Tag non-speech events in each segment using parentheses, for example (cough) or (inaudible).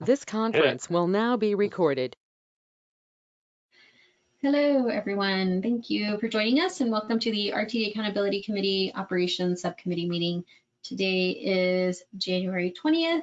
This conference will now be recorded. Hello, everyone. Thank you for joining us and welcome to the RTD Accountability Committee Operations Subcommittee meeting. Today is January 20th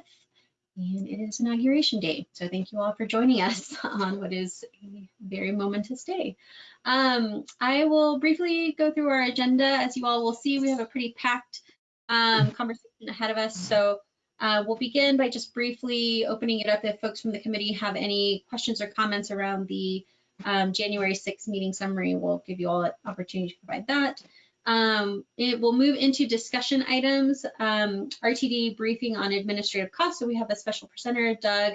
and it is inauguration day. So thank you all for joining us (laughs) on what is a very momentous day. Um, I will briefly go through our agenda. As you all will see, we have a pretty packed um, conversation ahead of us. So uh, we'll begin by just briefly opening it up if folks from the committee have any questions or comments around the um, January 6th meeting summary. We'll give you all an opportunity to provide that. Um, it will move into discussion items, um, RTD briefing on administrative costs. So we have a special presenter, Doug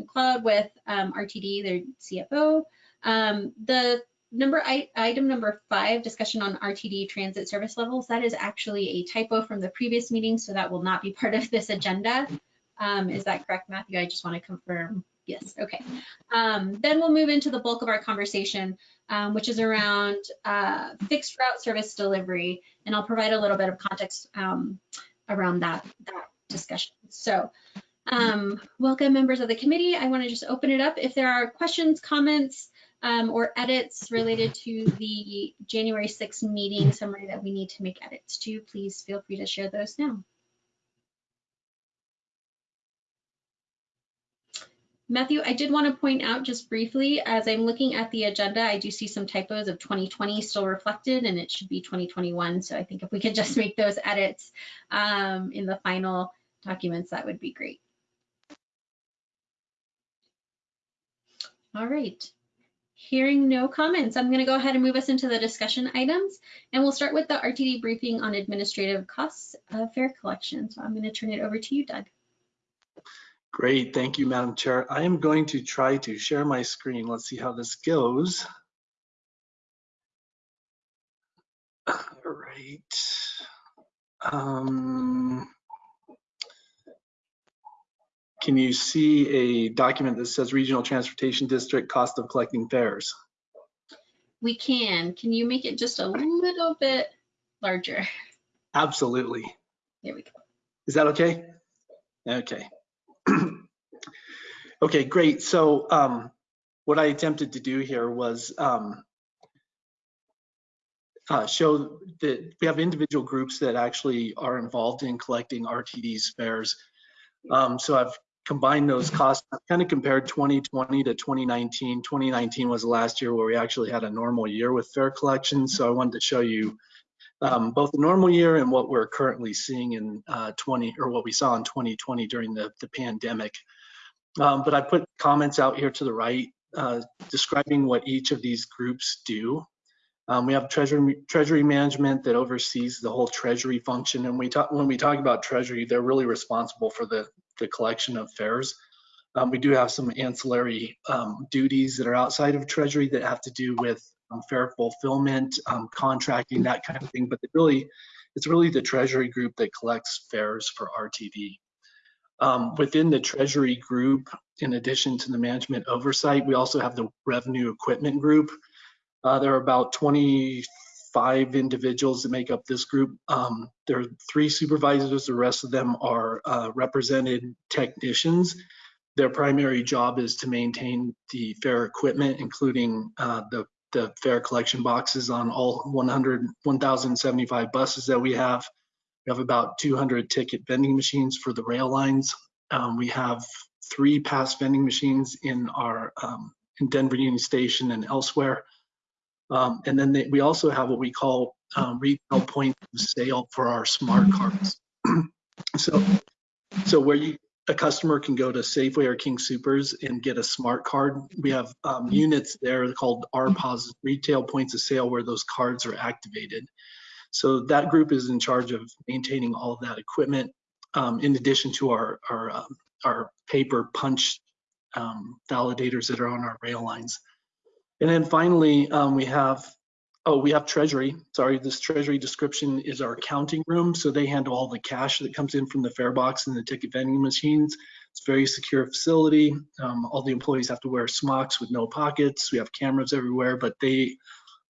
McLeod with um, RTD, their CFO. Um, the number item number five, discussion on RTD transit service levels. That is actually a typo from the previous meeting, so that will not be (laughs) part of this agenda. Um, is that correct, Matthew? I just want to confirm. Yes, okay. Um, then we'll move into the bulk of our conversation, um, which is around uh, fixed route service delivery, and I'll provide a little bit of context um, around that, that discussion. So um, welcome members of the committee. I want to just open it up. If there are questions, comments, um, or edits related to the January 6th meeting summary that we need to make edits to, please feel free to share those now. Matthew, I did want to point out just briefly, as I'm looking at the agenda, I do see some typos of 2020 still reflected and it should be 2021. So I think if we could just make those edits um, in the final documents, that would be great. All right. Hearing no comments, I'm going to go ahead and move us into the discussion items, and we'll start with the RTD briefing on administrative costs of fare collection. So I'm going to turn it over to you, Doug. Great, thank you, Madam Chair. I am going to try to share my screen. Let's see how this goes. All right. Um, can you see a document that says Regional Transportation District cost of collecting fares? We can. Can you make it just a little bit larger? Absolutely. There we go. Is that okay? Okay. (clears throat) okay, great. So um, what I attempted to do here was um, uh, show that we have individual groups that actually are involved in collecting RTD's fares. Um, so I've combine those costs, I've kind of compared 2020 to 2019. 2019 was the last year where we actually had a normal year with fare collection. So I wanted to show you um, both the normal year and what we're currently seeing in uh, 20 or what we saw in 2020 during the, the pandemic. Um, but I put comments out here to the right uh, describing what each of these groups do. Um, we have treasury treasury management that oversees the whole treasury function, and we talk when we talk about treasury, they're really responsible for the the collection of fares. Um, we do have some ancillary um, duties that are outside of treasury that have to do with um, fare fulfillment, um, contracting, that kind of thing. But really, it's really the treasury group that collects fares for RTD. Um, within the treasury group, in addition to the management oversight, we also have the revenue equipment group. Uh, there are about 25 individuals that make up this group. Um, there are three supervisors, the rest of them are uh, represented technicians. Their primary job is to maintain the fare equipment, including uh, the, the fare collection boxes on all 100, 1,075 buses that we have. We have about 200 ticket vending machines for the rail lines. Um, we have three pass vending machines in our um, in Denver Union Station and elsewhere. Um, and then they, we also have what we call um, retail point of sale for our smart cards. (clears throat) so, so where you a customer can go to Safeway or King Supers and get a smart card. We have um, units there called RPOS, retail points of sale, where those cards are activated. So that group is in charge of maintaining all of that equipment, um, in addition to our our, uh, our paper punch um, validators that are on our rail lines. And then finally, um, we have, oh, we have treasury. Sorry, this treasury description is our accounting room. So they handle all the cash that comes in from the fare box and the ticket vending machines. It's a very secure facility. Um, all the employees have to wear smocks with no pockets. We have cameras everywhere, but they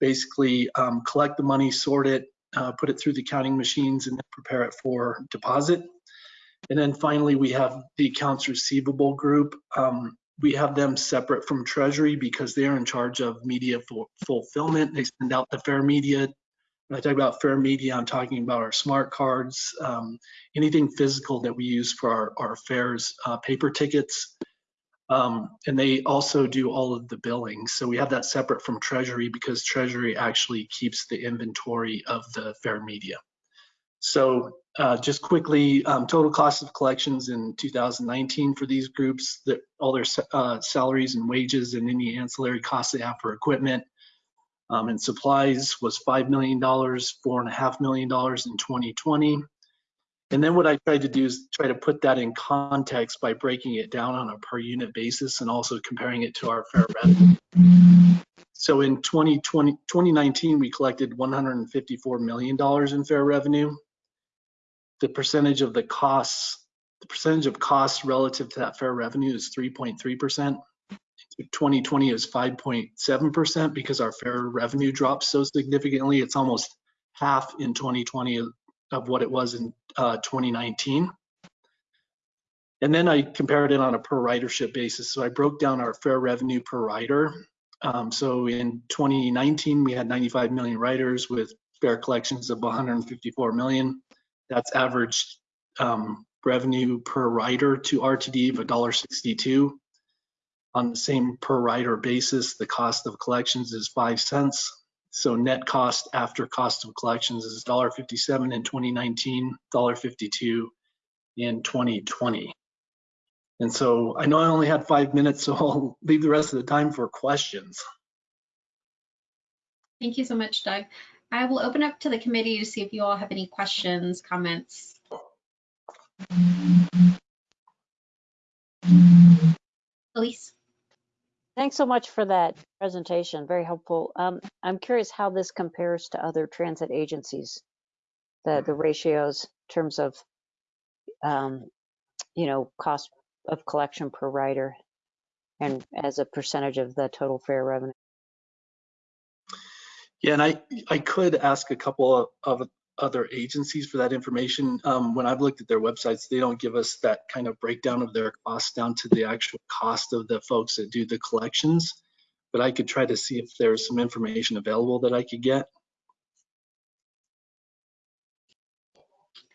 basically um, collect the money, sort it, uh, put it through the counting machines, and then prepare it for deposit. And then finally, we have the accounts receivable group. Um, we have them separate from Treasury because they are in charge of media fu- fulfillment. They send out the fare media. When I talk about fare media, I'm talking about our smart cards, um, anything physical that we use for our, our fares, uh, paper tickets. Um, and they also do all of the billing. So we have that separate from Treasury because Treasury actually keeps the inventory of the fare media. So uh, just quickly, um, total cost of collections in 2019 for these groups, that all their uh, salaries and wages and any ancillary costs they have for equipment um, and supplies was $5 million, $4.5 million in 2020. And then what I tried to do is try to put that in context by breaking it down on a per unit basis and also comparing it to our fare revenue. So in 2020, 2019, we collected $154 million in fare revenue. The percentage of the costs, the percentage of costs relative to that fare revenue is 3.3%. 2020 is 5.7% because our fare revenue dropped so significantly. It's almost half in 2020 of- what it was in uh, 2019. And then I compared it on a per ridership basis. So I broke down our fare revenue per rider. Um, so in 2019, we had 95 million riders with fare collections of 154 million. That's average um, revenue per rider to RTD of $1.62. On the same per rider basis, the cost of collections is 5 cents. So net cost after cost of collections is $1.57 in 2019, $1.52 in 2020. And so I know I only had five minutes, so (laughs) I'll leave the rest of the time for questions. Thank you so much, Doug. I will open up to the committee to see if you all have any questions, comments. Elise? Thanks so much for that presentation. Very helpful. Um, I'm curious how this compares to other transit agencies, the, the ratios in terms of, um, you know, cost of collection per rider and as a percentage of the total fare revenue. Yeah, and I, I could ask a couple of, of other agencies for that information. Um, when I've looked at their websites, they don't give us that kind of breakdown of their costs down to the actual cost of the folks that do the collections. But I could try to see if there's some information available that I could get.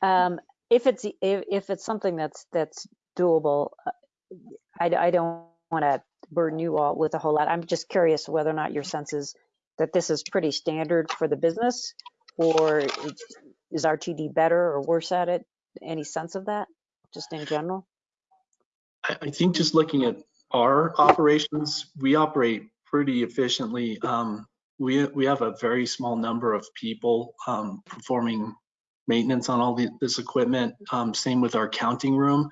Um, if it's, if, if it's something that's, that's doable, uh, I, I don't want to burden you all with a whole lot. I'm just curious whether or not your sense is that this is pretty standard for the business or is RTD better or worse at it? Any sense of that, just in general? I, I think just looking at our operations, we operate pretty efficiently. Um, we, we have a very small number of people um, performing maintenance on all the, this equipment. Um, same with our counting room.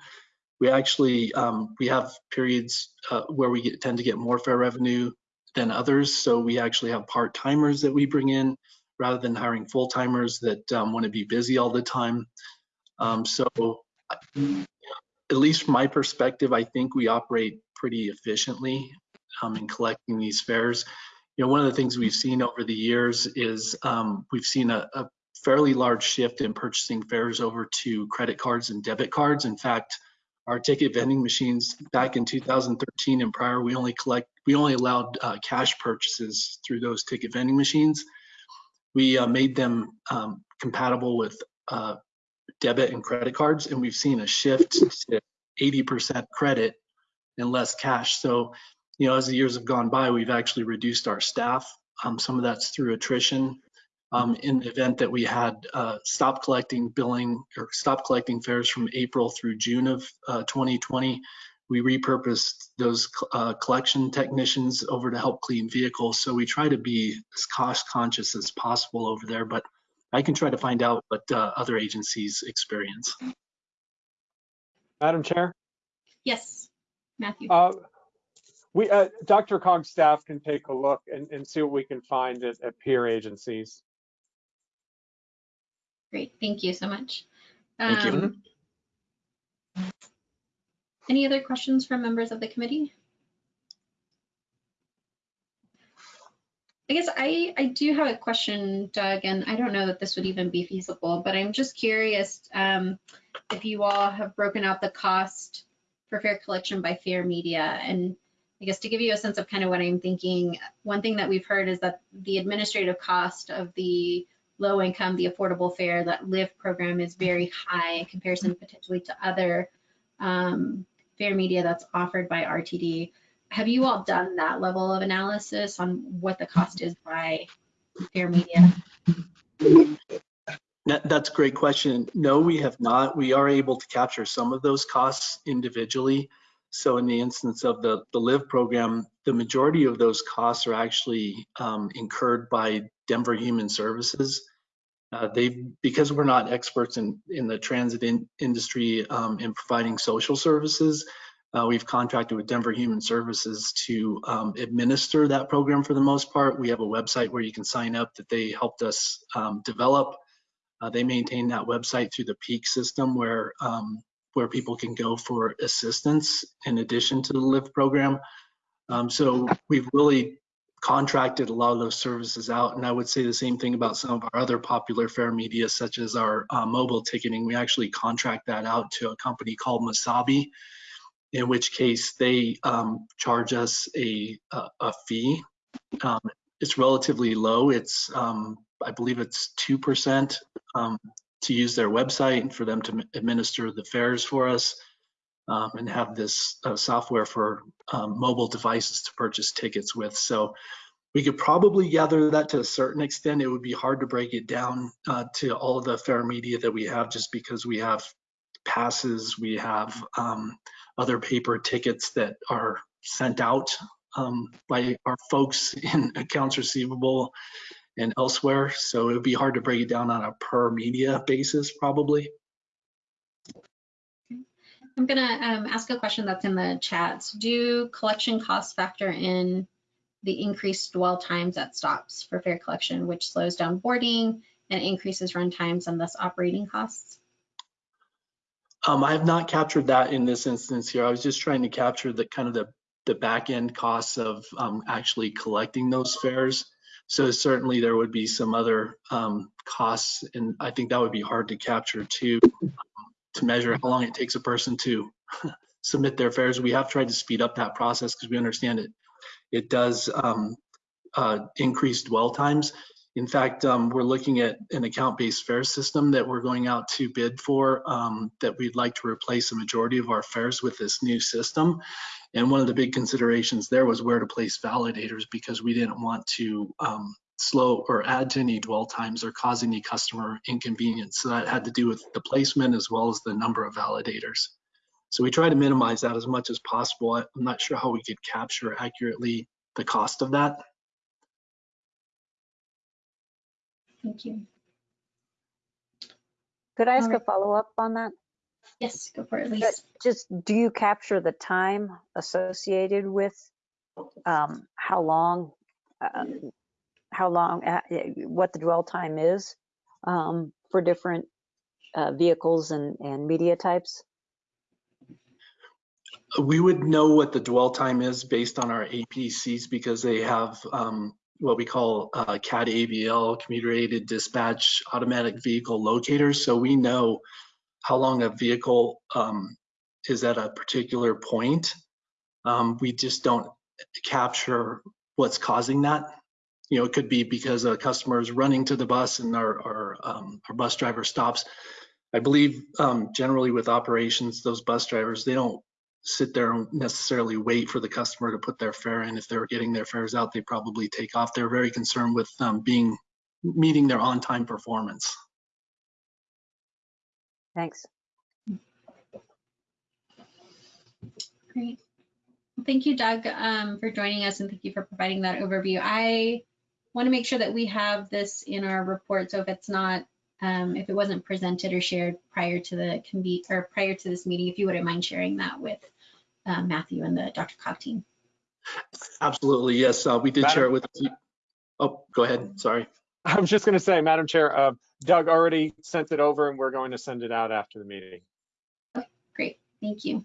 We actually, um, we have periods uh, where we get, tend to get more fare revenue than others. So we actually have part-timers that we bring in rather than hiring full-timers that um, want to be busy all the time. Um, so at least from my perspective, I think we operate pretty efficiently um, in collecting these fares. You know, one of the things we've seen over the years is um, we've seen a, a fairly large shift in purchasing fares over to credit cards and debit cards. In fact, our ticket vending machines back in 2013 and prior, we only collect, we only allowed uh, cash purchases through those ticket vending machines. We uh, made them um, compatible with uh, debit and credit cards, and we've seen a shift to 80% credit and less cash. So, you know, as the years have gone by, we've actually reduced our staff. Um, some of that's through attrition. Um, in the event that we had uh, stopped collecting billing or stopped collecting fares from April through June of uh, 2020, we repurposed those uh, collection technicians over to help clean vehicles. So we try to be as cost conscious as possible over there, but I can try to find out what uh, other agencies experience. Madam Chair, Yes, Matthew. uh, we, uh, DRCOG's staff can take a look and, and see what we can find at, at peer agencies. Great, thank you so much. Thank you. Um, Any other questions from members of the committee? I guess I, I do have a question, Doug, and I don't know that this would even be feasible, but I'm just curious. um, if you all have broken out the cost for fare collection by fare media. And I guess to give you a sense of kind of what I'm thinking, one thing that we've heard is that the administrative cost of the low income, the affordable fare, that LIVE program is very high in comparison potentially to other um, fare media that's offered by RTD. Have you all done that level of analysis on what the cost is by fare media? That, that's a great question. No, we have not. We are able to capture some of those costs individually. So in the instance of the, the LIVE program, the majority of those costs are actually um, incurred by Denver Human Services. Uh, they because we're not experts in, in the transit in, industry um, in providing social services, uh, we've contracted with Denver Human Services to um, administer that program for the most part. We have a website where you can sign up that they helped us um, develop. Uh, they maintain that website through the Peak system where um, where people can go for assistance in addition to the LIVE program. Um, so we've really contracted a lot of those services out. And I would say the same thing about some of our other popular fare media, such as our uh, mobile ticketing. We actually contract that out to a company called Masabi, in which case they um, charge us a, a, a fee. Um, it's relatively low. It's, um, I believe it's 2% um, to use their website and for them to administer the fares for us um, and have this uh, software for um, mobile devices to purchase tickets with. So we could probably gather that to a certain extent. It would be hard to break it down uh, to all the fare media that we have just because we have passes, we have um, other paper tickets that are sent out um, by our folks in accounts receivable and elsewhere. So it would be hard to break it down on a per media basis, probably. I'm gonna um, ask a question that's in the chats. Do collection costs factor in the increased dwell times at stops for fare collection, which slows down boarding and increases run times and thus operating costs? Um, I have not captured that in this instance here. I was just trying to capture the kind of the, the back end costs of um, actually collecting those fares. So certainly there would be some other um, costs, and I think that would be hard to capture too, to measure how long it takes a person to (laughs) submit their fares. We have tried to speed up that process because we understand it. It does um, uh, increase dwell times. In fact, um, we're looking at an account-based fare system that we're going out to bid for um, that we'd like to replace a majority of our fares with this new system. And one of the big considerations there was where to place validators because we didn't want to um, slow or add to any dwell times or cause any customer inconvenience. So that had to do with the placement as well as the number of validators. So we try to minimize that as much as possible. I'm not sure how we could capture accurately the cost of that. Thank you. Could I ask a follow-up on that? Yes, go for it, But Just, do you capture the time associated with um, how long, uh, how long, uh, what the dwell time is um, for different uh, vehicles and, and media types? We would know what the dwell time is based on our APCs because they have um, what we call uh, CAD AVL, computer aided dispatch automatic vehicle locators. So we know how long a vehicle um, is at a particular point. Um, we just don't capture what's causing that. You know, it could be because a customer is running to the bus and our, our, um, our bus driver stops. I believe um, generally with operations, those bus drivers, they don't sit there and necessarily wait for the customer to put their fare in. If they're getting their fares out, they probably take off. They're very concerned with um, being meeting their on-time performance. Thanks. Great. Well, Thank you, Doug, um, for joining us and thank you for providing that overview. I want to make sure that we have this in our report. So if it's not, um, if it wasn't presented or shared prior to the convene or prior to this meeting, if you wouldn't mind sharing that with uh, Matthew and the DRCOG team. Absolutely, yes. Uh, we did Madam- share it with. Oh, go ahead. Sorry. I was just going to say, Madam Chair, uh, Doug already sent it over and we're going to send it out after the meeting. Okay, Great, thank you.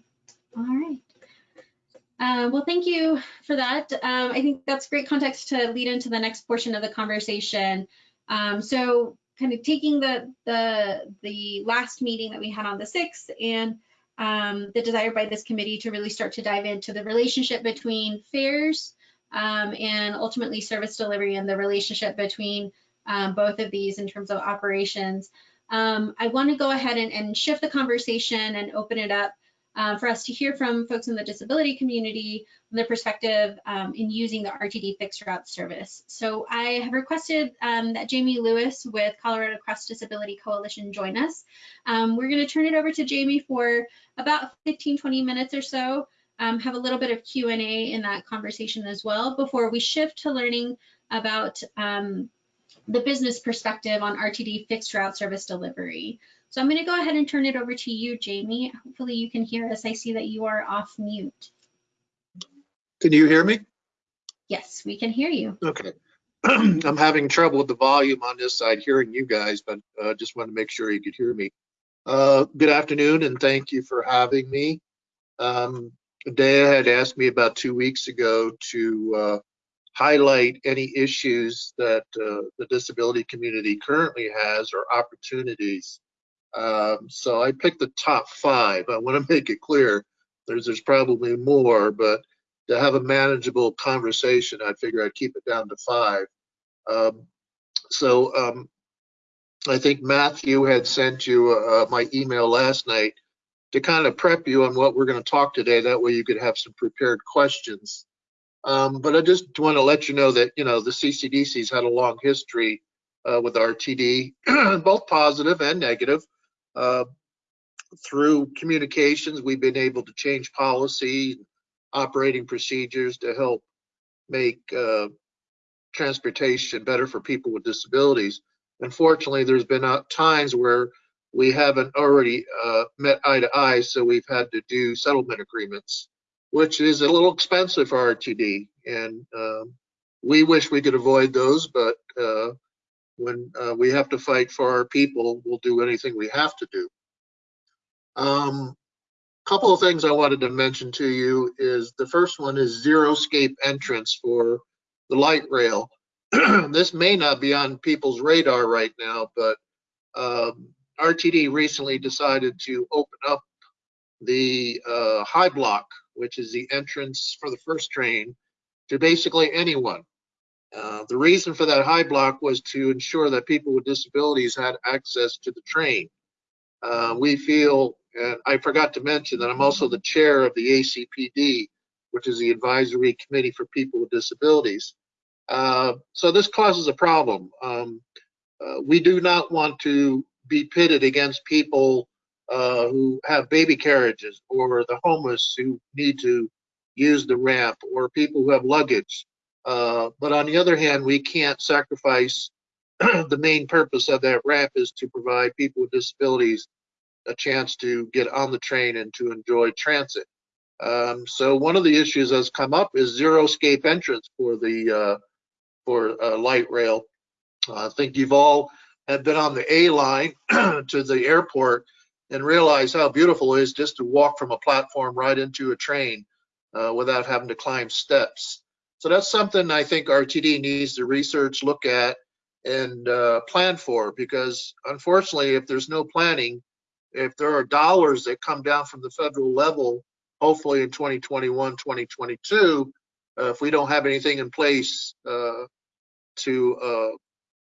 All right. Uh, well, thank you for that. Um, I think that's great context to lead into the next portion of the conversation. Um, so kind of taking the, the, the last meeting that we had on the 6th and um, the desire by this committee to really start to dive into the relationship between fares um, and ultimately service delivery and the relationship between um, both of these in terms of operations. Um, I want to go ahead and, and, shift the conversation and open it up uh, for us to hear from folks in the disability community on their perspective um, in using the RTD fixed route service. So I have requested um, that Jamie Lewis with Colorado Cross Disability Coalition join us. Um, we're going to turn it over to Jamie for about 15, 20 minutes or so, um, have a little bit of Q&A in that conversation as well before we shift to learning about um, the business perspective on RTD fixed route service delivery. So I'm going to go ahead and turn it over to you, Jamie. Hopefully you can hear us. I see that you are off mute. Can you hear me? Yes, we can hear you. Okay. (clears throat) I'm having trouble with the volume on this side hearing you guys, but uh, just wanted to make sure you could hear me. Uh, good afternoon and thank you for having me. Um, Dea had asked me about two weeks ago to uh, highlight any issues that uh, the disability community currently has or opportunities. Um, so I picked the top five. I want to (laughs) make it clear there's there's probably more, but to have a manageable conversation, I figure I'd keep it down to five. Um, so um, I think Matthew had sent you uh, my email last night to kind of prep you on what we're going to talk today. That way you could have some prepared questions. Um, but I just want to let you know that, you know, the CCDC's had a long history uh, with RTD, (clears throat) both positive and negative. Uh, through communications, we've been able to change policy, operating procedures to help make uh, transportation better for people with disabilities. Unfortunately, there's been uh, times where we haven't already uh, met eye to eye, so we've had to do settlement agreements, which is a little expensive for RTD. And um, we wish we could avoid those, but uh, when uh, we have to fight for our people, we'll do anything we have to do. Um, couple of things I wanted to mention to you is the first one is xeriscape entrance for the light rail. (clears throat) this may not be on people's radar right now, but um, RTD recently decided to open up the uh, high block, which is the entrance for the first train, to basically anyone. Uh, the reason for that high block was to ensure that people with disabilities had access to the train. Uh, we feel and I forgot to mention that I'm also the chair of the ACPD, which is the Advisory Committee for People with Disabilities. Uh, so this causes a problem. Um, uh, we do not want to be pitted against people uh, who have baby carriages or the homeless who need to use the ramp or people who have luggage. Uh, but on the other hand, we can't sacrifice (clears throat) the main purpose of that ramp is to provide people with disabilities a chance to get on the train and to enjoy transit. Um, so one of the issues that's come up is xeriscape entrance for the uh, for uh, light rail. I think you've all have been on the A line (clears throat) to the airport and realize how beautiful it is just to walk from a platform right into a train uh, without having to climb steps. So that's something I think RTD needs to research, look at, and uh, plan for because unfortunately, if there's no planning, if there are dollars that come down from the federal level, hopefully in 2021, 2022, uh, if we don't have anything in place uh, to uh,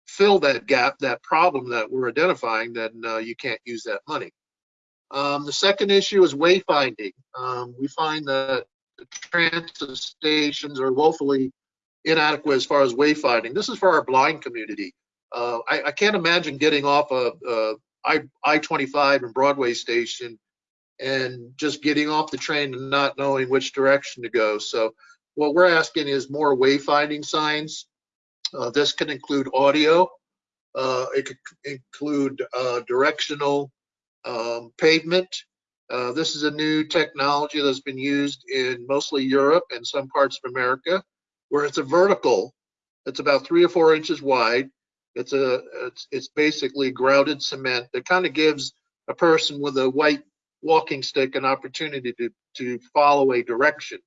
fill that gap, that problem that we're identifying, then uh, you can't use that money. Um, the second issue is wayfinding. Um, we find that the transit stations are woefully inadequate as far as wayfinding. This is for our blind community. Uh, I, I, can't imagine getting off a, a I I 25 and Broadway Station, and just getting off the train and not knowing which direction to go. So what we're asking is more wayfinding signs. Uh, this can include audio. Uh, it could include uh, directional um, pavement. Uh, this is a new technology that's been used in mostly Europe and some parts of America, where it's a vertical. It's about three or four inches wide it's a it's, it's basically grouted cement that kind of gives a person with a white walking stick an opportunity to to follow a direction.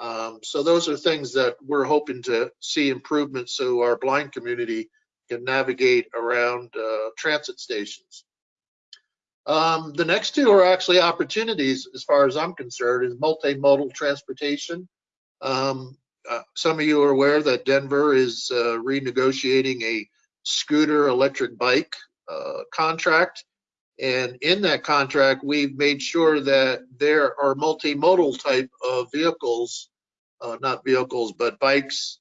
Um, so those are things that we're hoping to see improvements so our blind community can navigate around uh, transit stations. Um, the next two are actually opportunities, as far as I'm concerned, is multimodal transportation. Um, uh, some of you are aware that Denver is uh, renegotiating a scooter electric bike uh, contract. And in that contract, we've made sure that there are multimodal type of vehicles, uh, not vehicles, but bikes.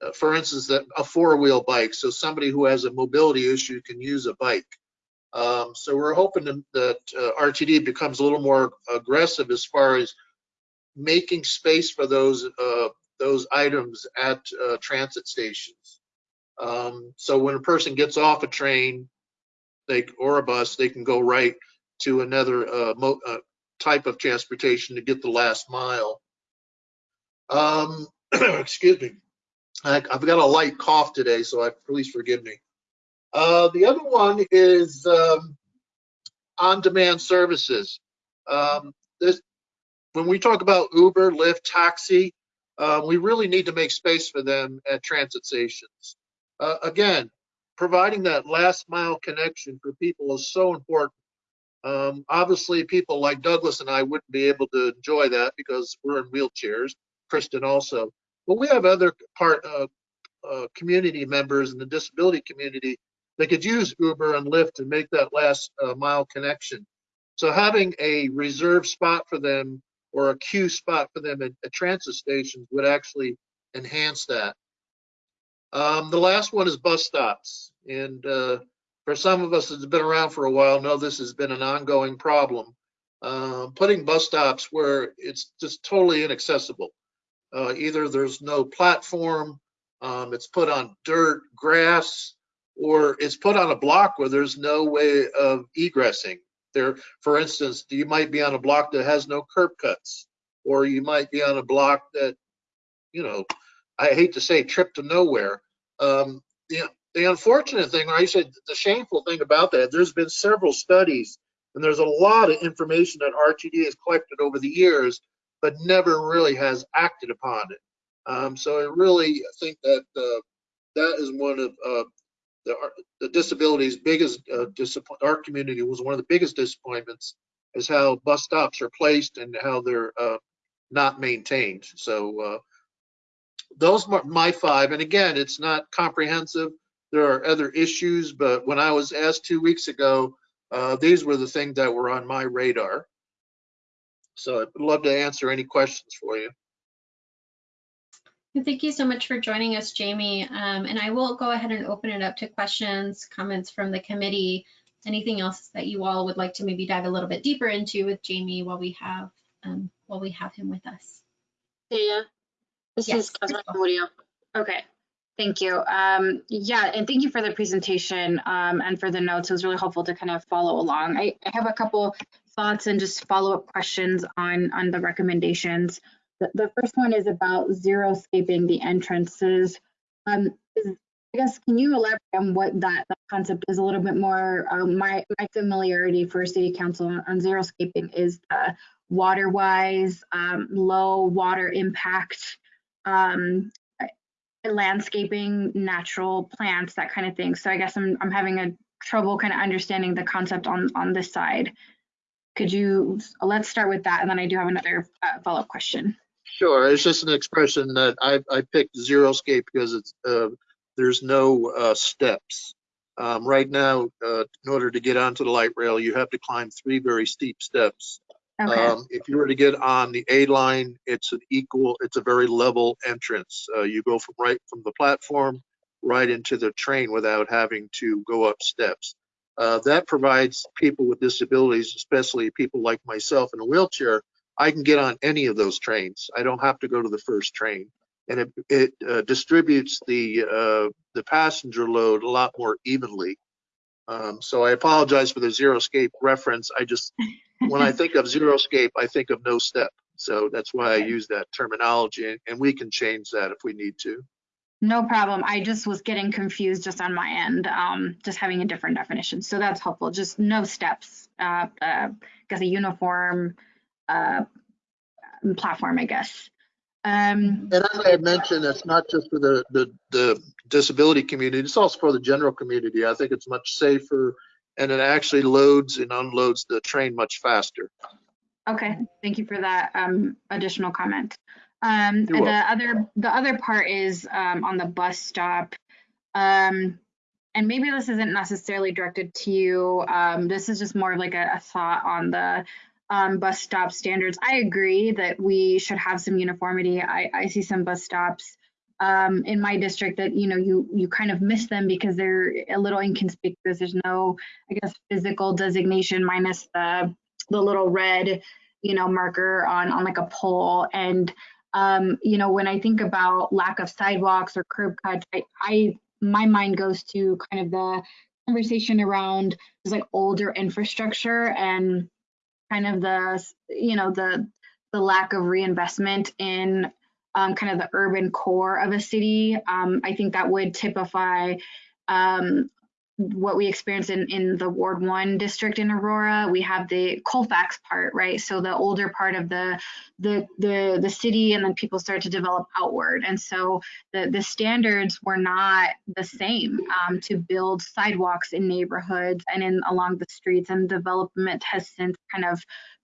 Uh, for instance, a four-wheel bike, so somebody who has a mobility issue can use a bike. Um, so we're hoping that, that uh, RTD becomes a little more aggressive as far as making space for those uh, those items at uh, transit stations. Um, so when a person gets off a train, they or a bus, they can go right to another uh, uh, type of transportation to get the last mile. Um, (clears throat) excuse me, I, I've got a light cough today, so I, please forgive me. Uh, the other one is um, on-demand services. Um, this, when we talk about Uber, Lyft, taxi, uh, we really need to make space for them at transit stations. Uh, again, providing that last mile connection for people is so important. Um, obviously, people like Douglas and I wouldn't be able to enjoy that because we're in wheelchairs. Kristen also, but we have other part uh, uh, community members in the disability community that could use Uber and Lyft to make that last uh, mile connection. So having a reserved spot for them or a queue spot for them at, at transit stations would actually enhance that. Um, the last one is bus stops. And uh, for some of us that's been around for a while know this has been an ongoing problem. Uh, putting bus stops where it's just totally inaccessible. Uh, either there's no platform, um, it's put on dirt, grass, or it's put on a block where there's no way of egressing. There, for instance, you might be on a block that has no curb cuts, or you might be on a block that, you know, I hate to say trip to nowhere. Um, the, the unfortunate thing, or I said the shameful thing about that, there's been several studies and there's a lot of information that RTD has collected over the years, but never really has acted upon it. Um, so I really think that uh, that is one of uh, the, the disabilities biggest uh. Our community was one of the biggest disappointments is how bus stops are placed and how they're uh, not maintained. So uh, those are my five. And again, it's not comprehensive. There are other issues, but when I was asked two weeks ago, uh, these were the things that were on my radar. So I'd love to answer any questions for you. Thank you so much for joining us, Jamie. Um, and I will go ahead and open it up to questions, comments from the committee. Anything else that you all would like to maybe dive a little bit deeper into with Jamie while we have um, while we have him with us? Yeah, this Yes, is. Murillo. Okay, thank you. Um, yeah, and thank you for the presentation um, and for the notes. It was really helpful to kind of follow along. I, I have a couple thoughts and just follow-up questions on on the recommendations. The, the first one is about xeriscaping the entrances. Um, is, I guess, can you elaborate on what that, that concept is a little bit more? Um, my, my familiarity for city council on, on xeriscaping is uh, water-wise, um, low water impact, um, landscaping, natural plants, that kind of thing. So I guess I'm, I'm having a trouble kind of understanding the concept on, on this side. Could you, let's start with that, and then I do have another uh, follow-up question. Sure, it's just an expression that I, I picked Xeriscape because it's uh, there's no uh, steps. Um, right now, uh, in order to get onto the light rail, you have to climb three very steep steps. Okay, Um, if you were to get on the A line, it's an equal, it's a very level entrance. Uh, you go from right from the platform right into the train without having to go up steps. Uh, that provides people with disabilities, especially people like myself in a wheelchair, I can get on any of those trains. I don't have to go to the first train. And it, it uh, distributes the, uh, the passenger load a lot more evenly. Um, so I apologize for the Xeriscape reference. I just, when I think of Xeriscape, I think of no step. So that's why I use that terminology and, we can change that if we need to. no problem. I just was getting confused just on my end, um, just having a different definition. So that's helpful. Just no steps. Uh, uh, guess a uniform uh, platform, I guess. Um, And as I had mentioned, it's not just for the, the, the disability community, it's also for the general community. I think it's much safer and it actually loads and unloads the train much faster. Okay, thank you for that um, additional comment. Um, the other the other part is um, on the bus stop. Um, and maybe this isn't necessarily directed to you. Um, this is just more of like a, a thought on the um, bus stop standards. I agree that we should have some uniformity. I, I see some bus stops um, in my district that you know you you kind of miss them because they're a little inconspicuous. There's no, I guess, physical designation minus the the little red, you know, marker on on like a pole. And um, you know, when I think about lack of sidewalks or curb cuts, I, I my mind goes to kind of the conversation around like older infrastructure and kind of the you know the the lack of reinvestment in um, kind of the urban core of a city. Um, I think that would typify um, what we experience in, in the Ward 1 district in Aurora. We have the Colfax part, right? So the older part of the the the, the city and then people start to develop outward. And so the, the standards were not the same um, to build sidewalks in neighborhoods and in along the streets and development has since kind of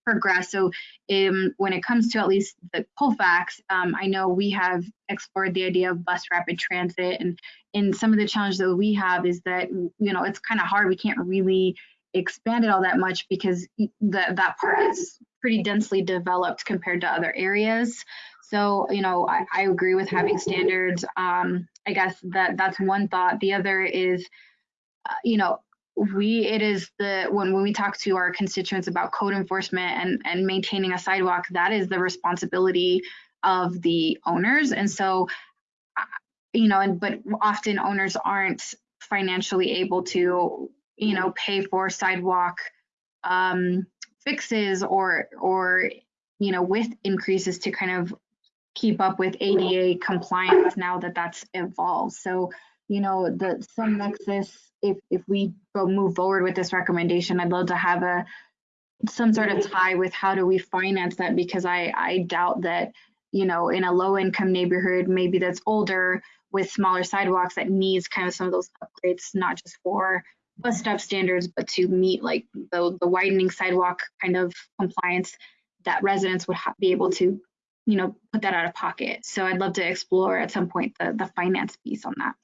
progressed. So um, when it comes to at least the Colfax, um, I know we have explored the idea of bus rapid transit and and some of the challenges that we have is that you know it's kind of hard. We can't really expand it all that much because that that part is pretty densely developed compared to other areas. So you know i, I agree with having standards. Um, i guess that that's one thought. The other is uh, you know we it is the when, when we talk to our constituents about code enforcement and and maintaining a sidewalk that is the responsibility of the owners and so you know, and but often owners aren't financially able to, you know, pay for sidewalk um, fixes or or you know with increases to kind of keep up with ADA compliance now that that's evolved. So you know, the some nexus. If if we go move forward with this recommendation, I'd love to have a some sort of tie with how do we finance that because I I doubt that you know in a low income neighborhood maybe that's older with smaller sidewalks that needs kind of some of those upgrades, not just for bus stop standards, but to meet like the, the widening sidewalk kind of compliance that residents would be able to, you know, put that out of pocket. So I'd love to explore at some point the, the finance piece on that.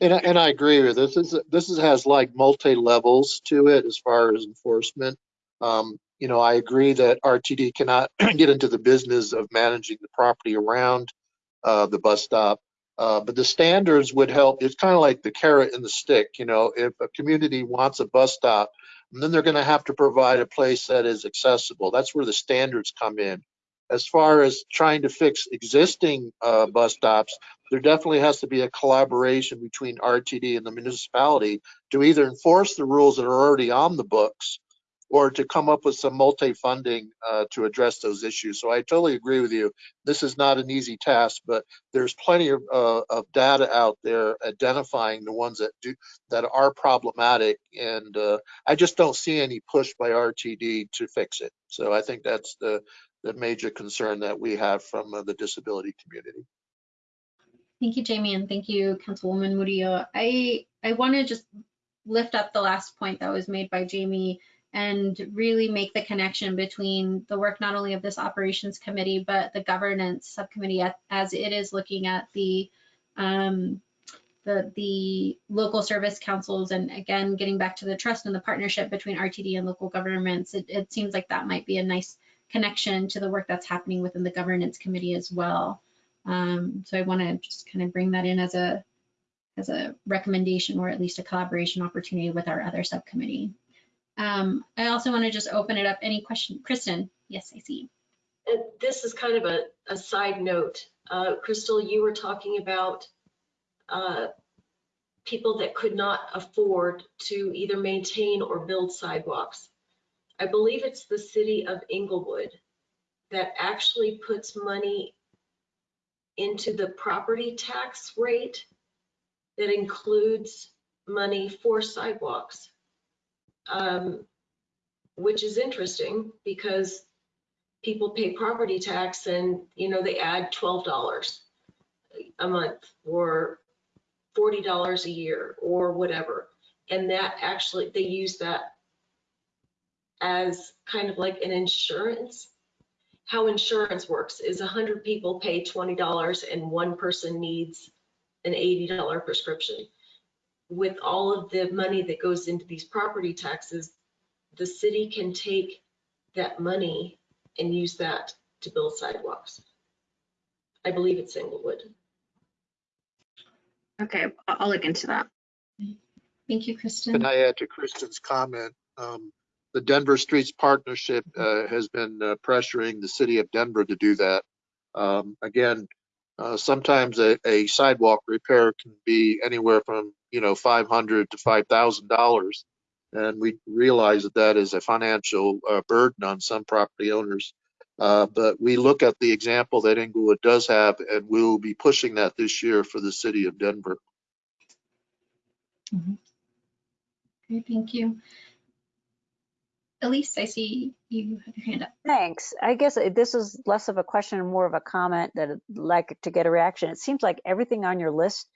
And, I- and I agree with this. This is, this is, has like multi-levels to it as far as enforcement. Um, you know, I agree that RTD cannot (clears throat) get into the business of managing the property around uh, the bus stop. Uh, but the standards would help. It's kind of like the carrot and the stick. You know, if a community wants a bus stop, then they're going to have to provide a place that is accessible. That's where the standards come in. As far as trying to fix existing uh, bus stops, there definitely has to be a collaboration between RTD and the municipality to either enforce the rules that are already on the books or to come up with some multi-funding uh, to address those issues. So I totally agree with you. This is not an easy task, but there's plenty of, uh, of data out there identifying the ones that do that are problematic, and uh, I just don't see any push by RTD to fix it. So I think that's the the major concern that we have from uh, the disability community. Thank you, Jamie, and thank you, Councilwoman Murillo. I I want to just lift up the last point that was made by Jamie and really make the connection between the work not only of this operations committee, but the governance subcommittee as it is looking at the um, the, the local service councils and again, getting back to the trust and the partnership between RTD and local governments, it, it seems like that might be a nice connection to the work that's happening within the governance committee as well. Um, so I want to just kind of bring that in as a as a recommendation or at least a collaboration opportunity with our other subcommittee. Um, I also want to just open it up. Any question? Kristen? Yes, I see. And this is kind of a, a side note. Uh, Crystal, you were talking about uh, people that could not afford to either maintain or build sidewalks. I believe it's the city of Englewood that actually puts money into the property tax rate that includes money for sidewalks um, which is interesting because people pay property tax and, you know, they add $12 a month or $40 a year or whatever. And that actually, they use that as kind of like an insurance. How insurance works is 100 people pay $20 and one person needs an $80 prescription. With all of the money that goes into these property taxes, the city can take that money and use that to build sidewalks. I believe it's Englewood. Okay, I'll I'll look into that. Thank you, Kristen. Can I add to Kristen's comment? Um, The Denver Streets Partnership uh, has been uh, pressuring the city of Denver to do that. Um, Again, uh, sometimes a a sidewalk repair can be anywhere from, you know, 500 to $5,000. And we realize that that is a financial uh, burden on some property owners. Uh, But we look at the example that Englewood does have, and we will be pushing that this year for the city of Denver. Great, thank you. Elise, I see you have your hand up. Thanks. I guess this is less of a question and more of a comment that I'd like to get a reaction. It seems like everything on your list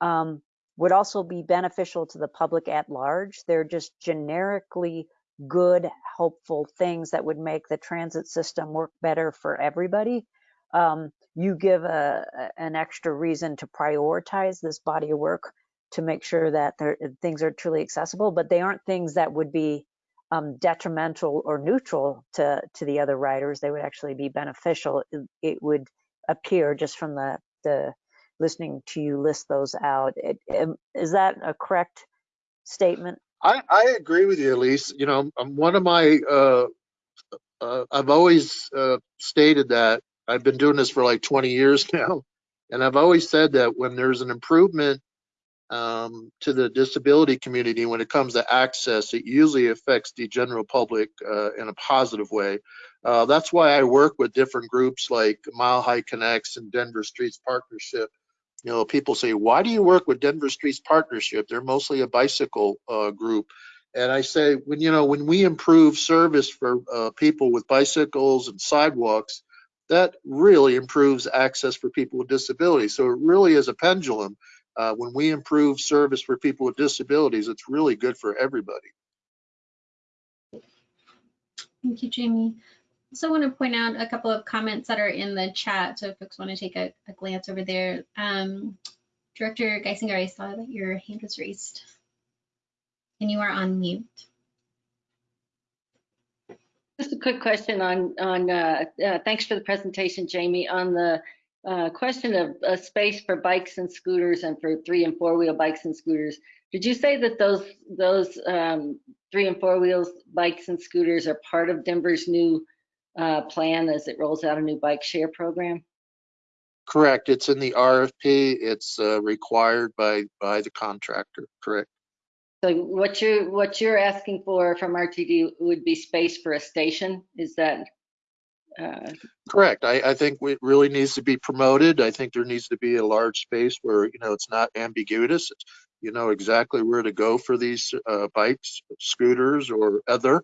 um, would also be beneficial to the public at large. They're just generically good, helpful things that would make the transit system work better for everybody. Um, you give a, an extra reason to prioritize this body of work to make sure that things are truly accessible, but they aren't things that would be um, detrimental or neutral to to the other riders. They would actually be beneficial. It, it would appear just from the the listening to you list those out. It, um, is that a correct statement? I, I agree with you, Elise. You know, um, one of my, uh, uh, I've always, uh, stated that I've been doing this for like 20 years (laughs) now. And I've always said that when there's an improvement, um, to the disability community, when it comes to access, it usually affects the general public, uh, in a positive way. Uh, that's why I work with different groups like Mile High Connects and Denver Streets Partnership you know, people say, why do you work with Denver Streets Partnership? They're mostly a bicycle uh, group. And I say, when, you know, when we improve service for uh, people with bicycles and sidewalks, that really improves access for people with disabilities. So it really is a pendulum. Uh, when we improve service for people with disabilities, it's really good for everybody. Thank you, Jamie. Also want to point out a couple of comments that are in the chat. So if folks want to take a, a glance over there. Um, Director Guissinger, I saw that your hand was raised. And you are on mute. Just a quick question on, on, uh, uh, thanks for the presentation, Jamie, on the uh, question of uh, space for bikes and scooters and for three and four wheel bikes and scooters. Did you say that those, those um, three and four wheels bikes and scooters are part of Denver's new uh, plan as it rolls out a new bike share program? Correct. It's in the RFP. It's uh, required by, by the contractor. Correct. So what you're, what you're asking for from RTD would be space for a station? Is that? uh, Correct. I, I think it really needs to be promoted. I think there needs to be a large space where, you know, it's not ambiguous. It's, you know exactly where to go for these uh, bikes, scooters, or other.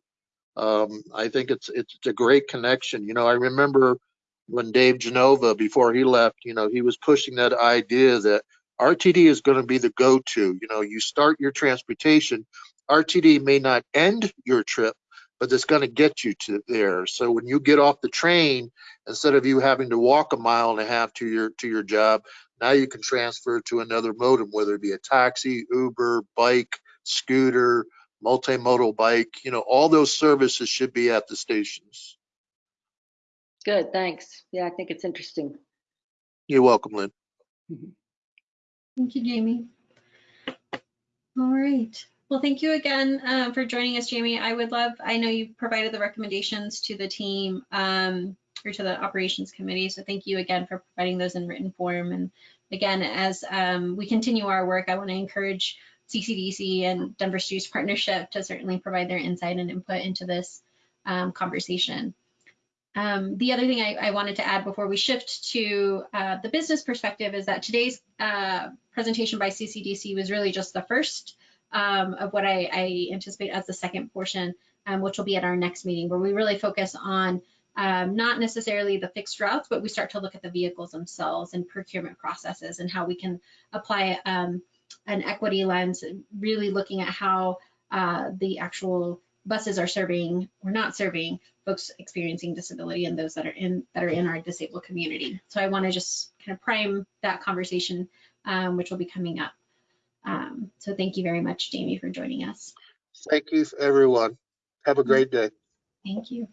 Um, I think it's it's a great connection. You know, I remember when Dave Genova, before he left, you know, he was pushing that idea that RTD is going to be the go-to. You know, you start your transportation, RTD may not end your trip, but it's going to get you to there. So when you get off the train, instead of you having to walk a mile and a half to your to your job, now you can transfer to another modem, whether it be a taxi, Uber, bike, scooter, multimodal bike. You know, all those services should be at the stations. Good, thanks. Yeah, I think it's interesting. You're welcome, Lynn. Thank you, Jamie. All right. Well, thank you again uh, for joining us, Jamie. I would love, I know you provided the recommendations to the team um, or to the operations committee. So thank you again for providing those in written form. And again, as um, we continue our work, I want to encourage CCDC and Denver Streets Partnership to certainly provide their insight and input into this um, conversation. Um, the other thing I, I, wanted to add before we shift to uh, the business perspective is that today's uh, presentation by CCDC was really just the first um, of what I, I, anticipate as the second portion, um, which will be at our next meeting, where we really focus on um, not necessarily the fixed routes, but we start to look at the vehicles themselves and procurement processes and how we can apply um, an equity lens, really looking at how uh, the actual buses are serving or not serving folks experiencing disability and those that are in that are in our disabled community. So I want to just kind of prime that conversation, um, which will be coming up. Um, so thank you very much, Jamie, for joining us. Thank you, everyone. Have a great day. Thank you.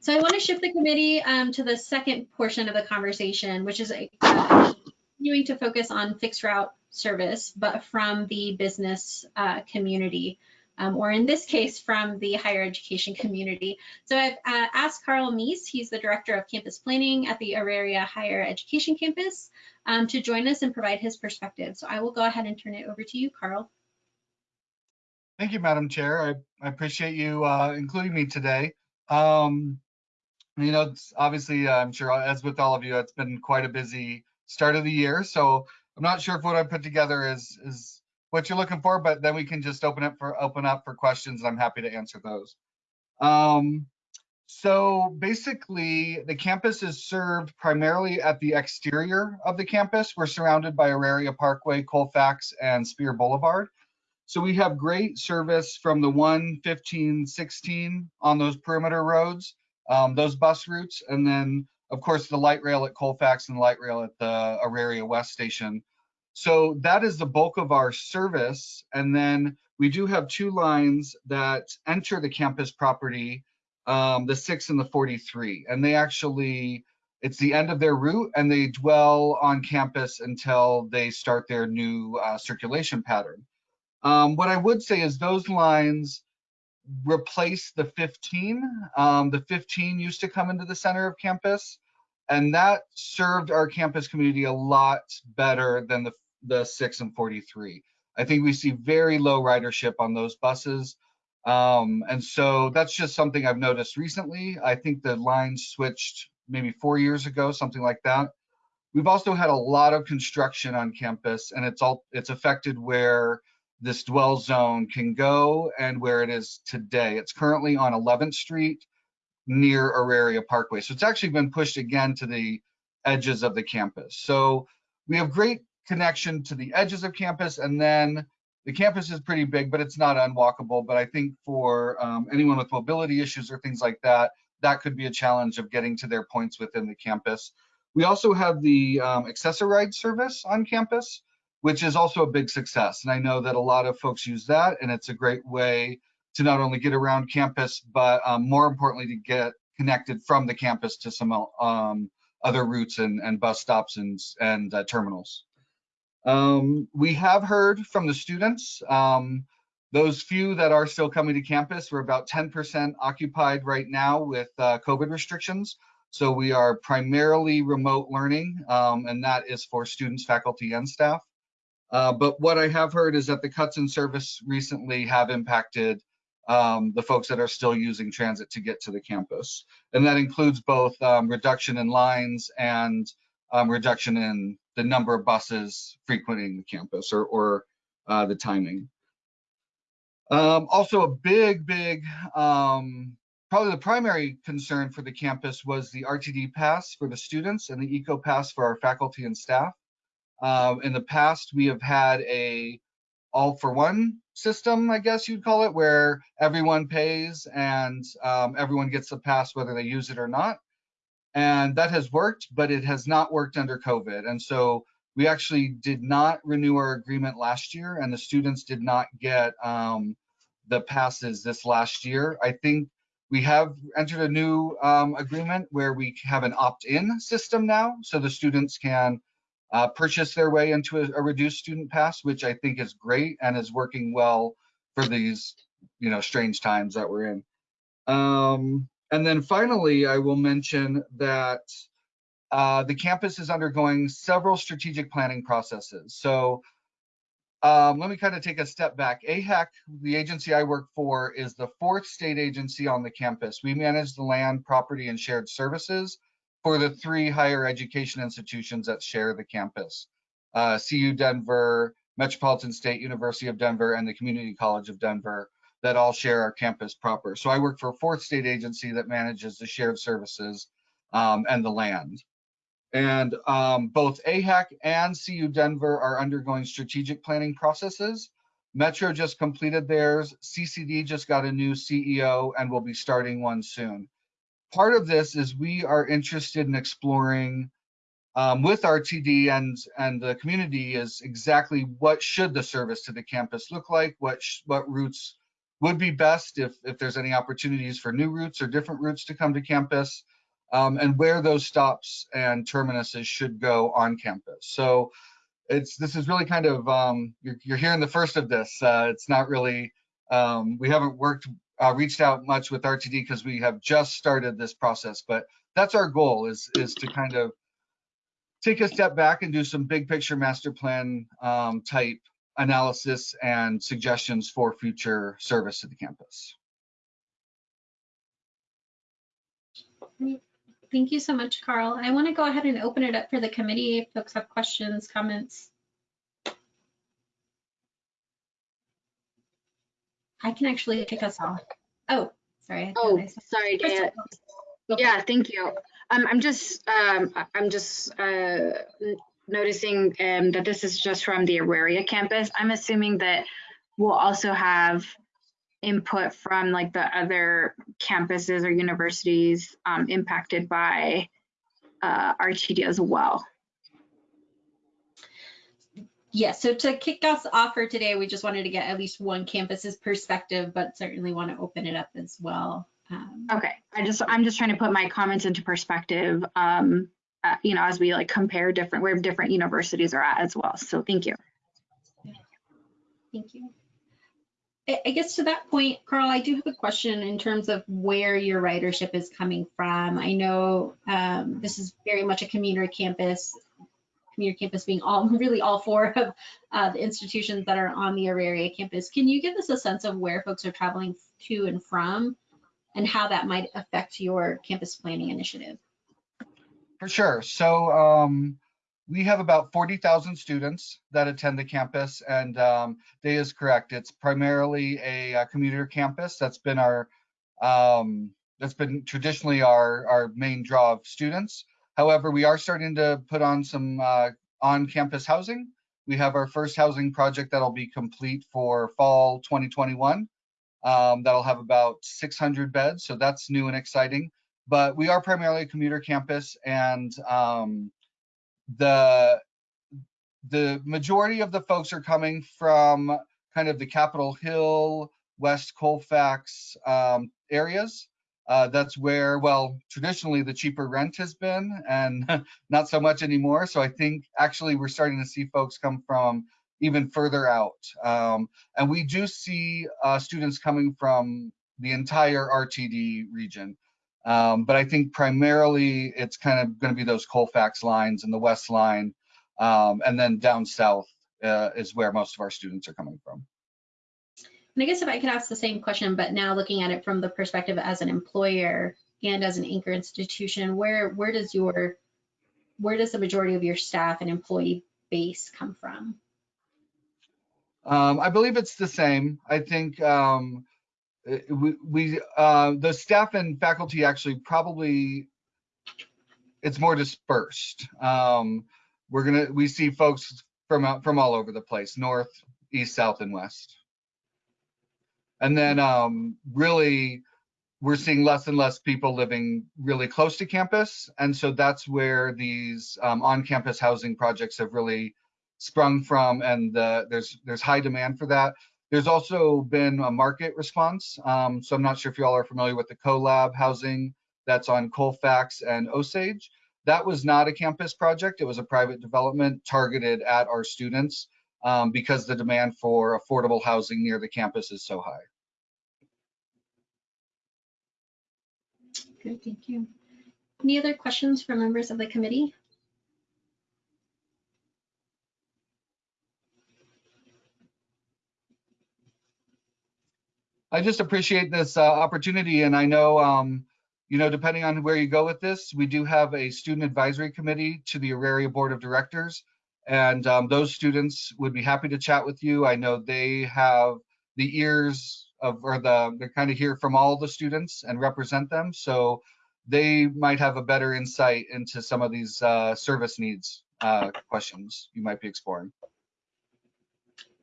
So I want to shift the committee um, to the second portion of the conversation, which is uh, continuing to focus on fixed route service, but from the business uh, community um, or in this case, from the higher education community. So I've uh, asked Carl Meese, he's the Director of Campus Planning at the Auraria Higher Education Campus, um, to join us and provide his perspective. So I will go ahead and turn it over to you, Carl. Thank you, Madam Chair. I, I appreciate you uh, including me today. Um, you know, obviously, I'm sure, as with all of you, it's been quite a busy start of the year. So I'm not sure if what I put together is is what you're looking for, but then we can just open up for open up for questions. I'm happy to answer those. Um, so basically, the campus is served primarily at the exterior of the campus. We're surrounded by Auraria Parkway, Colfax, and Speer Boulevard. So we have great service from the 1, 15, 16 on those perimeter roads, um, those bus routes, and then of course the light rail at Colfax and the light rail at the Auraria West Station so that is the bulk of our service. And then we do have two lines that enter the campus property, um, the six and the 43. And they actually, it's the end of their route and they dwell on campus until they start their new uh, circulation pattern. Um, what I would say is those lines replace the 15. Um, the 15 used to come into the center of campus and that served our campus community a lot better than the the 6 and 43. I think we see very low ridership on those buses. Um, and so that's just something I've noticed recently. I think the lines switched maybe four years ago, something like that. We've also had a lot of construction on campus and it's all it's affected where this dwell zone can go and where it is today. It's currently on 11th Street near Auraria Parkway. So it's actually been pushed again to the edges of the campus. So we have great connection to the edges of campus and then the campus is pretty big but it's not unwalkable but i think for um, anyone with mobility issues or things like that that could be a challenge of getting to their points within the campus we also have the um, service on campus which is also a big success and i know that a lot of folks use that and it's a great way to not only get around campus but um, more importantly to get connected from the campus to some um, other routes and, and, bus stops and, and uh, terminals um, we have heard from the students. Um, those few that are still coming to campus, we're about 10% occupied right now with uh, COVID restrictions. So we are primarily remote learning, um, and that is for students, faculty, and staff. Uh, but what I have heard is that the cuts in service recently have impacted um, the folks that are still using transit to get to the campus. And that includes both um, reduction in lines and um, reduction in the number of buses frequenting the campus or, or uh, the timing. Um, also a big, big, um, probably the primary concern for the campus was the RTD pass for the students and the eco pass for our faculty and staff. Uh, in the past, we have had a all for one system, I guess you'd call it, where everyone pays and um, everyone gets a pass whether they use it or not and that has worked, but it has not worked under COVID. And so we actually did not renew our agreement last year, and the students did not get um, the passes this last year. I think we have entered a new um, agreement where we have an opt-in system now, so the students can uh, purchase their way into a, a, reduced student pass, which I think is great and is working well for these, you know, strange times that we're in. Um, and then finally, I will mention that uh, the campus is undergoing several strategic planning processes. So um, let me kind of take a step back. AHEC, the agency I work for, is the fourth state agency on the campus. We manage the land, property, and shared services for the three higher education institutions that share the campus. Uh, CU Denver, Metropolitan State University of Denver, and the Community College of Denver that all share our campus proper. So I work for a fourth state agency that manages the shared services um, and the land. And um, both AHEC and CU Denver are undergoing strategic planning processes. Metro just completed theirs. CCD just got a new CEO and will be starting one soon. Part of this is we are interested in exploring um, with RTD and and the community is exactly what should the service to the campus look like, what what routes would be best if if there's any opportunities for new routes or different routes to come to campus, um, and where those stops and terminuses should go on campus. So it's this is really kind of um, you're, you're hearing the first of this. Uh, it's not really um, we haven't worked uh, reached out much with RTD because we have just started this process, but that's our goal is is to kind of take a step back and do some big picture master plan um, type analysis and suggestions for future service to the campus. Thank you so much, Carl. I want to go ahead and open it up for the committee if folks have questions, comments. I can actually kick us off. Oh, sorry. Oh, sorry, Crystal, Daya. go for Yeah, thank you. Um, I'm just, um, I'm just, uh, noticing, um, that this is just from the Auraria campus. I'm assuming that we'll also have input from like the other campuses or universities, um, impacted by, uh, RTD as well. Yes, so to kick us off for today, we just wanted to get at least one campus's perspective, but certainly want to open it up as well. Um, Okay, I just, I'm just trying to put my comments into perspective, um, uh, you know, as we like compare different, where different universities are at as well. So thank you. Thank you. I I guess to that point, Carl, I do have a question in terms of where your ridership is coming from. I know um, this is very much a commuter campus, commuter campus being all, (laughs) really all four of uh, the institutions that are on the Auraria campus. Can you give us a sense of where folks are traveling to and from and how that might affect your campus planning initiative? For sure. So um, we have about 40,000 students that attend the campus, and um, Day is correct. It's primarily a, uh commuter campus. That's been our um, that's been traditionally our our main draw of students. However, we are starting to put on some uh, on-campus housing. We have our first housing project that'll be complete for fall 2021. Um, that'll have about 600 beds, so that's new and exciting but we are primarily a commuter campus and um, the the majority of the folks are coming from kind of the Capitol Hill, West Colfax um, areas. Uh, that's where, well, traditionally the cheaper rent has been and (laughs) not so much anymore. So I think actually we're starting to see folks come from even further out. Um, and we do see uh, students coming from the entire RTD region. Um, but I think primarily it's kind of going to be those Colfax lines and the West line, um, and then down south uh, is where most of our students are coming from. And I guess if I could ask the same question, but now looking at it from the perspective as an employer and as an anchor institution, where where does your where does the majority of your staff and employee base come from? Um, I believe it's the same. I think um, uh, we, we uh, the staff and faculty actually probably it's more dispersed. Um, we're gonna we see folks from from all over the place, north, east, south, and west. And then um, really, we're seeing less and less people living really close to campus, and so that's where these um, on-campus housing projects have really sprung from, and there's there's high demand for that. There's also been a market response. Um, so I'm not sure if you all are familiar with the CoLab housing that's on Colfax and Osage. That was not a campus project. It was a private development targeted at our students um, because the demand for affordable housing near the campus is so high. Good, thank you. Any other questions from members of the committee? I just appreciate this uh, opportunity, and I know, um, you know, depending on where you go with this, we do have a student advisory committee to the Auraria Board of Directors, and um, those students would be happy to chat with you. I know they have the ears of, or the, they kind of hear from all the students and represent them. So they might have a better insight into some of these uh, service needs uh, questions you might be exploring.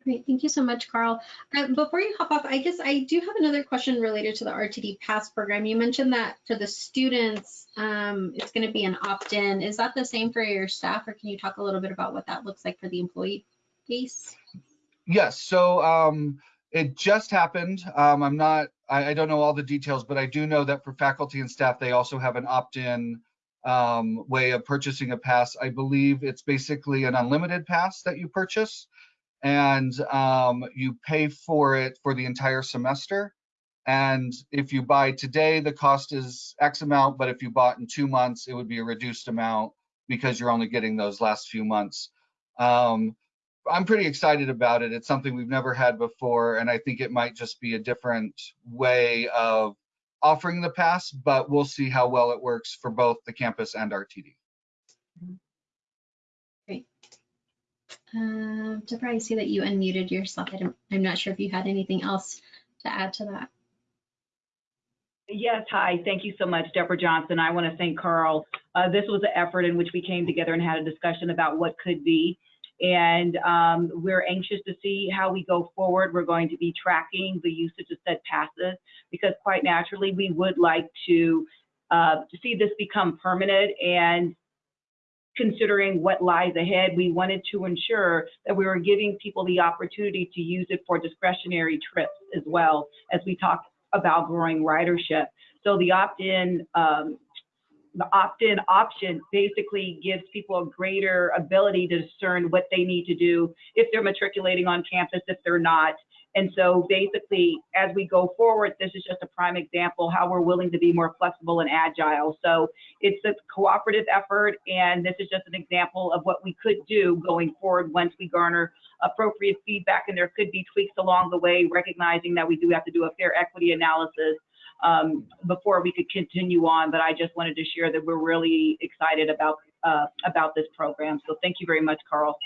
Great, thank you so much, Carl. Uh, before you hop off, I guess I do have another question related to the RTD Pass program. You mentioned that for the students, um, it's going to be an opt-in. Is that the same for your staff, or can you talk a little bit about what that looks like for the employee base? Yes, so um, it just happened. Um, I'm not, I, I don't know all the details, but I do know that for faculty and staff, they also have an opt-in um, way of purchasing a pass. I believe it's basically an unlimited pass that you purchase and um, you pay for it for the entire semester. And if you buy today, the cost is X amount, but if you bought in two months, it would be a reduced amount because you're only getting those last few months. Um, I'm pretty excited about it. It's something we've never had before, and I think it might just be a different way of offering the pass, but we'll see how well it works for both the campus and RTD. Great. Um, Deborah, I see that you unmuted yourself. I don't, I'm not sure if you had anything else to add to that. Yes, hi. Thank you so much, Deborah Johnson. I want to thank Carl. Uh, this was an effort in which we came together and had a discussion about what could be. And um, we're anxious to see how we go forward. We're going to be tracking the usage of said passes because quite naturally, we would like to, uh, to see this become permanent and considering what lies ahead, we wanted to ensure that we were giving people the opportunity to use it for discretionary trips as well as we talk about growing ridership. So the opt-in um, the opt-in option basically gives people a greater ability to discern what they need to do if they're matriculating on campus, if they're not. And so basically, as we go forward, this is just a prime example how we're willing to be more flexible and agile. So it's a cooperative effort, and this is just an example of what we could do going forward once we garner appropriate feedback, and there could be tweaks along the way, recognizing that we do have to do a fair equity analysis um, before we could continue on. But I just wanted to share that we're really excited about uh, about this program. So thank you very much, Carl.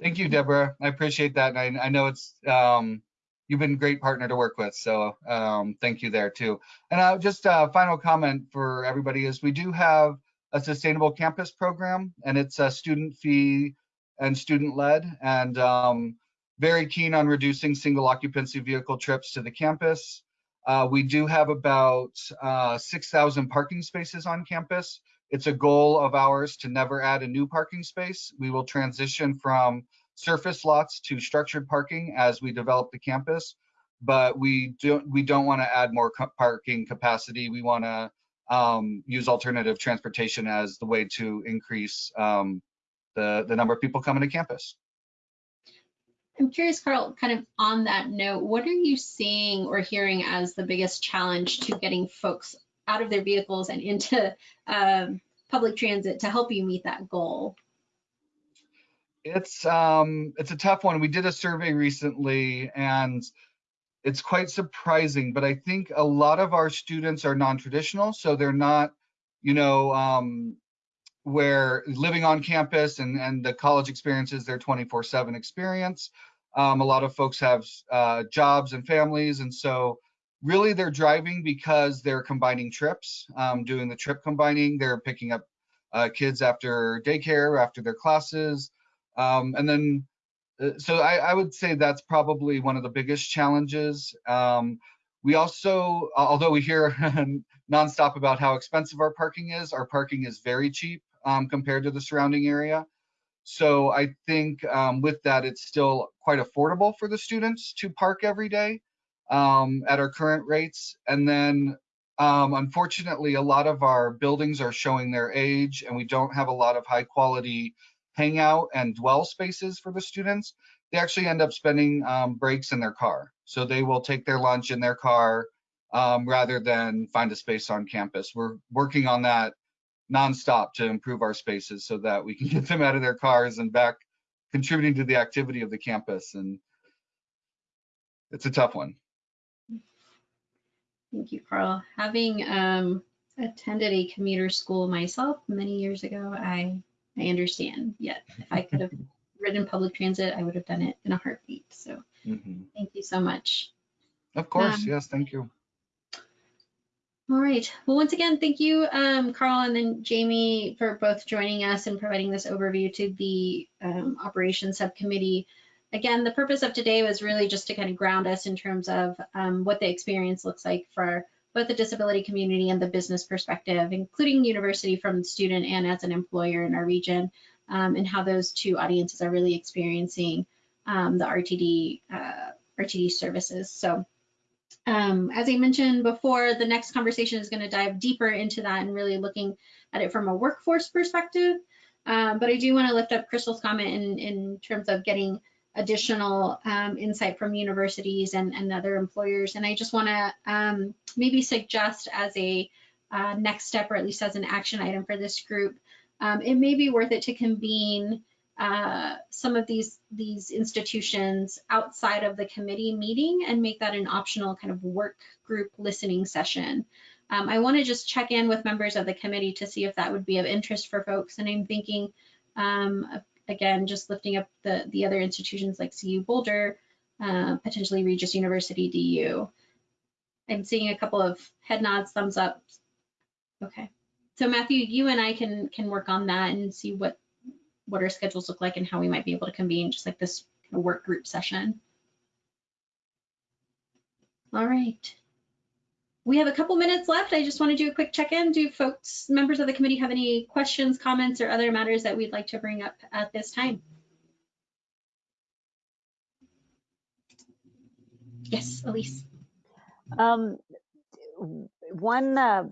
Thank you, Deborah. I appreciate that. And I, I know it's um, you've been a great partner to work with. So um, thank you there too. And uh, just a final comment for everybody is we do have a sustainable campus program and it's a student fee and student led and um, very keen on reducing single occupancy vehicle trips to the campus. Uh, we do have about uh, 6,000 parking spaces on campus. It's a goal of ours to never add a new parking space. We will transition from surface lots to structured parking as we develop the campus, but we don't we don't want to add more parking capacity. We want to um, use alternative transportation as the way to increase um, the the number of people coming to campus. I'm curious, Carl, kind of on that note, what are you seeing or hearing as the biggest challenge to getting folks out of their vehicles and into um, public transit to help you meet that goal? It's um, it's a tough one. We did a survey recently, and it's quite surprising. But I think a lot of our students are non-traditional, so they're not, you know, um, where living on campus and and the college experience is their 24/7 experience. Um, a lot of folks have uh, jobs and families, and so really they're driving because they're combining trips, um, doing the trip combining. They're picking up uh, kids after daycare, after their classes. Um, and then, uh, so I, I, would say that's probably one of the biggest challenges. Um, we also, although we hear (laughs) nonstop about how expensive our parking is, our parking is very cheap um, compared to the surrounding area. So I think um, with that, it's still quite affordable for the students to park every day um, at our current rates. And then um, unfortunately, a lot of our buildings are showing their age and we don't have a lot of high quality hangout and dwell spaces for the students. They actually end up spending um, breaks in their car. So they will take their lunch in their car um, rather than find a space on campus. We're working on that nonstop to improve our spaces so that we can (laughs) get them out of their cars and back contributing to the activity of the campus. And it's a tough one. Thank you, Carl. Having um, attended a commuter school myself many years ago, I I understand. Yet, if I could have (laughs) ridden public transit, I would have done it in a heartbeat. So, mm -hmm. thank you so much. Of course, Um, yes, thank you. All right. Well, once again, thank you, um, Carl and then Jamie for both joining us and providing this overview to the um, operations subcommittee. Again, the purpose of today was really just to kind of ground us in terms of um, what the experience looks like for both the disability community and the business perspective, including university from the student and as an employer in our region, um, and how those two audiences are really experiencing um, the RTD uh, RTD services. So. Um, as I mentioned before, the next conversation is going to dive deeper into that and really looking at it from a workforce perspective. Um, but I do want to lift up Crystal's comment in, in terms of getting additional um, insight from universities and, and other employers. And I just want to um, maybe suggest as a uh, next step, or at least as an action item for this group, um, it may be worth it to convene uh, some of these these institutions outside of the committee meeting and make that an optional kind of work group listening session. Um, I want to just check in with members of the committee to see if that would be of interest for folks. And I'm thinking, um, again, just lifting up the, the other institutions like CU Boulder, uh, potentially Regis University DU. I'm seeing a couple of head nods, thumbs up. Okay. So Matthew, you and I can can work on that and see what what our schedules look like and how we might be able to convene just like this work group session. All right. We have a couple minutes left. I just want to do a quick check-in. Do folks, members of the committee have any questions, comments, or other matters that we'd like to bring up at this time? Yes, Elise. Um, one uh,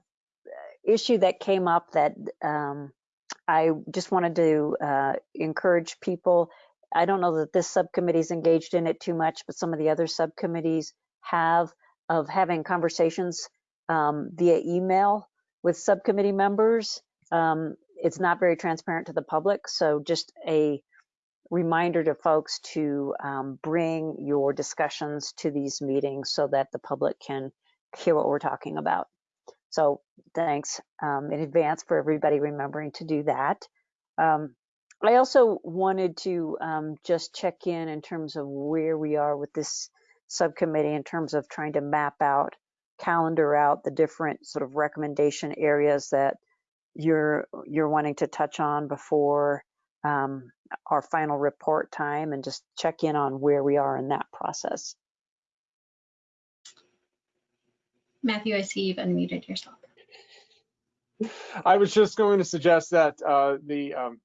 issue that came up that um, I just wanted to uh, encourage people. I don't know that this subcommittee is engaged in it too much, but some of the other subcommittees have of having conversations um, via email with subcommittee members. Um, it's not very transparent to the public, so just a reminder to folks to um, bring your discussions to these meetings so that the public can hear what we're talking about. So thanks um, in advance for everybody remembering to do that. Um, I also wanted to um, just check in in terms of where we are with this subcommittee in terms of trying to map out, calendar out the different sort of recommendation areas that you're you're wanting to touch on before um, our final report time and just check in on where we are in that process. Matthew, I see you've unmuted yourself. I was just going to suggest that uh, the, um,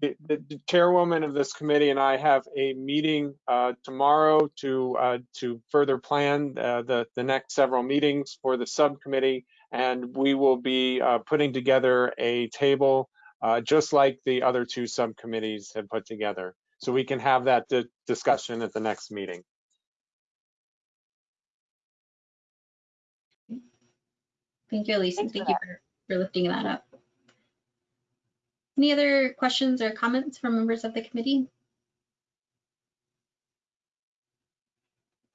the, the chairwoman of this committee and I have a meeting uh, tomorrow to uh, to further plan uh, the the next several meetings for the subcommittee, and we will be uh, putting together a table uh, just like the other two subcommittees have put together, so we can have that di discussion at the next meeting. Thank you, Elise, and Thanks for thank you for, for lifting that up. Any other questions or comments from members of the committee?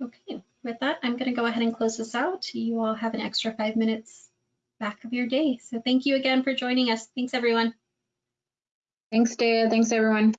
Okay, with that, I'm going to go ahead and close this out. You all have an extra five minutes back of your day. So thank you again for joining us. Thanks, everyone. Thanks, Daya. Thanks, everyone.